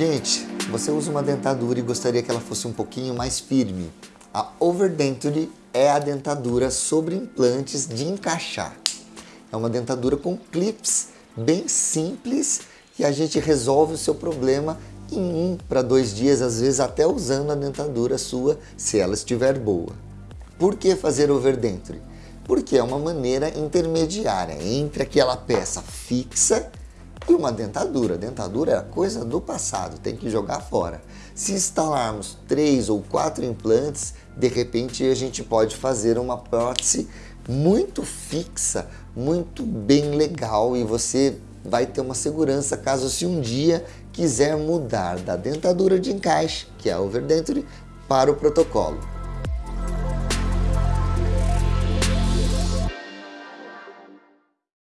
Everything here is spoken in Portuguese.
Gente, você usa uma dentadura e gostaria que ela fosse um pouquinho mais firme. A Overdenture é a dentadura sobre implantes de encaixar. É uma dentadura com clips bem simples e a gente resolve o seu problema em um para dois dias, às vezes até usando a dentadura sua, se ela estiver boa. Por que fazer overdenture? Porque é uma maneira intermediária entre aquela peça fixa e uma dentadura. Dentadura é coisa do passado, tem que jogar fora. Se instalarmos três ou quatro implantes, de repente a gente pode fazer uma prótese muito fixa, muito bem legal e você vai ter uma segurança caso se um dia quiser mudar da dentadura de encaixe, que é a overdenture, para o protocolo.